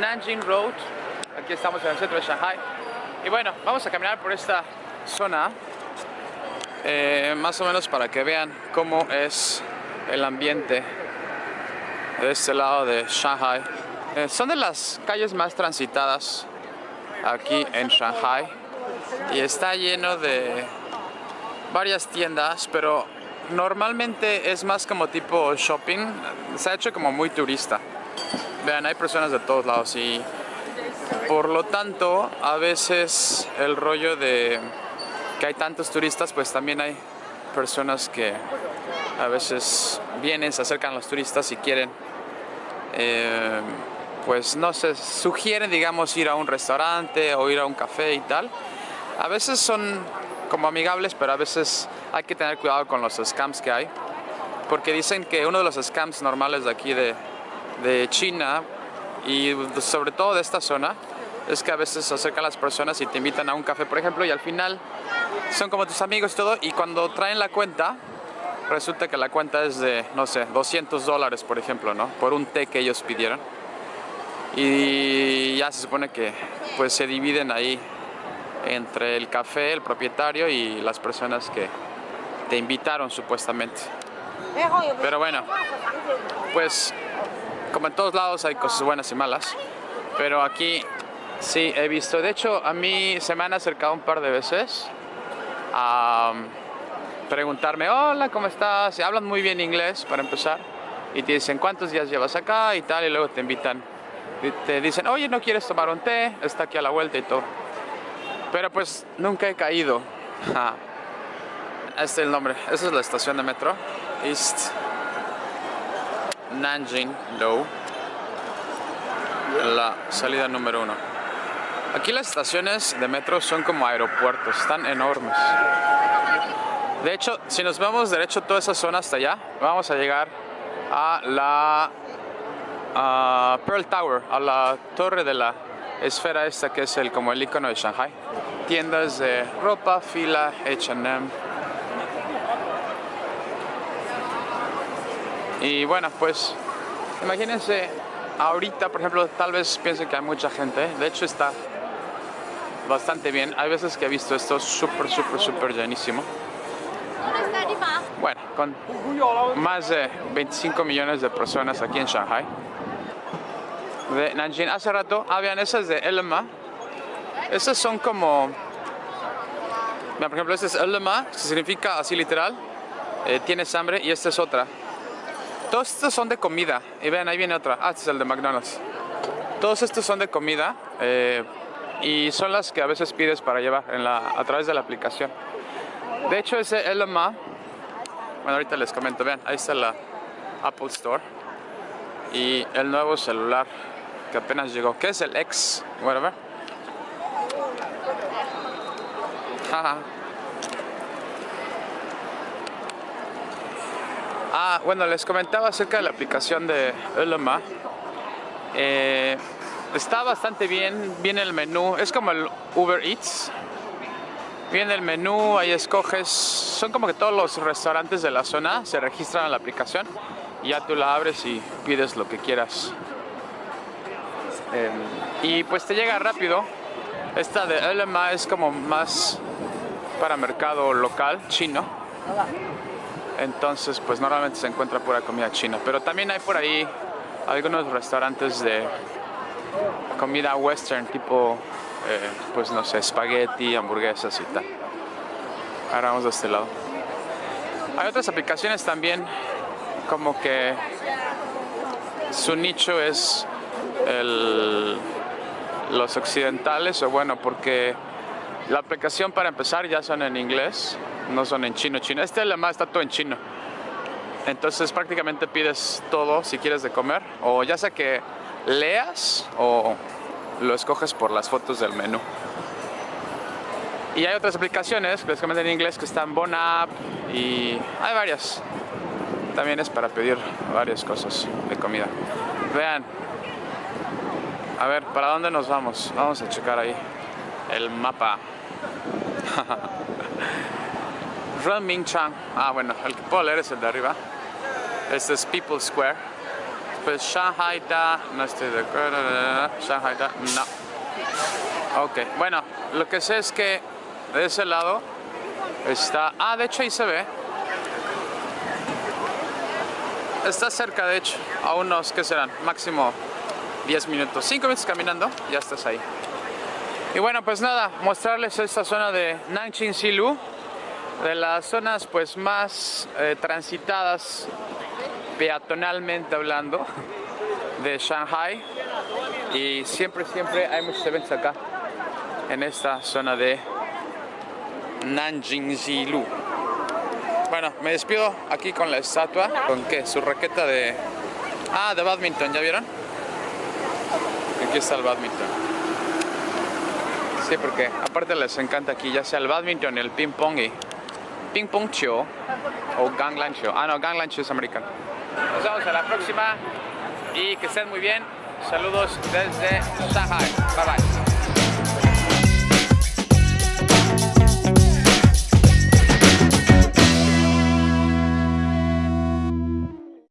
Nanjing Road. Aquí estamos en el centro de Shanghai. Y bueno, vamos a caminar por esta zona. eh, más o menos para que vean cómo es el ambiente de este lado de Shanghai. Eh, son de las calles más transitadas aquí en Shanghai. Y está lleno de varias tiendas, pero normalmente es más como tipo shopping. Se ha hecho como muy turista. Vean, hay personas de todos lados y por lo tanto a veces el rollo de que hay tantos turistas pues también hay personas que a veces vienen, se acercan a los turistas y quieren eh, pues no sé, sugieren digamos ir a un restaurante o ir a un café y tal. A veces son como amigables pero a veces hay que tener cuidado con los scams que hay porque dicen que uno de los scams normales de aquí de, de China y sobre todo de esta zona es que a veces se acercan las personas y te invitan a un café, por ejemplo, y al final son como tus amigos y todo, y cuando traen la cuenta, resulta que la cuenta es de, no sé, 200 dólares, por ejemplo, ¿no? Por un té que ellos pidieron. Y ya se supone que pues se dividen ahí entre el café, el propietario y las personas que te invitaron supuestamente. Pero bueno, pues como en todos lados hay cosas buenas y malas, pero aquí sí he visto, de hecho a mí se me han acercado un par de veces a um, preguntarme, hola, ¿cómo estás? Y hablan muy bien inglés para empezar y te dicen cuántos días llevas acá y tal y luego te invitan, y te dicen, oye, ¿no quieres tomar un té? Está aquí a la vuelta y todo. Pero pues nunca he caído. Este es el nombre, esa es la estación de metro, East Nanjing Low, la salida número uno. Aquí las estaciones de metro son como aeropuertos, están enormes. De hecho, si nos vamos derecho toda esa zona hasta allá, vamos a llegar a la Pearl Tower, a la torre de la esfera esta que es el como el icono de Shanghai. Tiendas de ropa, fila, H&M. Y bueno, pues imagínense ahorita, por ejemplo, tal vez piensen que hay mucha gente. De hecho está bastante bien. Hay veces que he visto esto súper, súper, súper llenísimo. Bueno, con más de 25 millones de personas aquí en Shanghai. De Nanjing. Hace rato, ah, vean, esas de Elma. Esas son como... Mira, por ejemplo, este es Elma, que significa así literal. eh, tienes hambre y esta es otra. Todos estos son de comida. Y vean, ahí viene otra. Ah, este es el de McDonald's. Todos estos son de comida. eh, y son las que a veces pides para llevar a través de la aplicación. De hecho, ese LMA, bueno, ahorita les comento, vean, ahí está la Apple Store y el nuevo celular que apenas llegó, que es el X, whatever. Jaja. Bueno, les comentaba acerca de la aplicación de LMA. Eh, está bastante bien, viene el menú, es como el Uber Eats. Viene el menú, ahí escoges, son como que todos los restaurantes de la zona se registran en la aplicación y ya tú la abres y pides lo que quieras. Eh, y pues te llega rápido. Esta de LMA es como más para mercado local, chino. Entonces pues normalmente se encuentra pura comida china. Pero también hay por ahí algunos restaurantes de comida western tipo eh, pues no sé, espagueti, hamburguesas y tal. Ahora vamos de este lado. Hay otras aplicaciones también como que su nicho es el- los occidentales o bueno porque la aplicación para empezar ya son en inglés, no son en chino chino. Este además está todo en chino. Entonces prácticamente pides todo si quieres de comer o ya sea que leas o lo escoges por las fotos del menú. Y hay otras aplicaciones, prácticamente en inglés, que están Bonap y hay varias. También es para pedir varias cosas de comida. Vean. A ver, ¿para dónde nos vamos? Vamos a checar ahí el mapa. Renminchang. Ah, bueno, el que puedo leer es el de arriba. Este es People Square. pues Shanghai da, no estoy de acuerdo, Shanghai da, no. Ok, bueno, lo que sé es que de ese lado está, ah, de hecho ahí se ve. Está cerca, de hecho, a unos, ¿qué serán? Máximo 10 minutos, 5 minutos caminando, ya estás ahí. Y bueno, pues nada, mostrarles esta zona de Nanjing Silu, de las zonas pues más eh, transitadas peatonalmente hablando de Shanghai y siempre siempre hay muchos eventos acá en esta zona de Nanjing Zilu. Bueno, me despido aquí con la estatua, con que su raqueta de... Ah, de badminton, ¿ya vieron? Aquí está el badminton. Sí, porque aparte les encanta aquí ya sea el badminton, el ping pong y ping pong show o gangland show. Ah, no, gangland show es americano. Nos vemos a la próxima y que estén muy bien. Saludos desde Shanghai. Bye bye.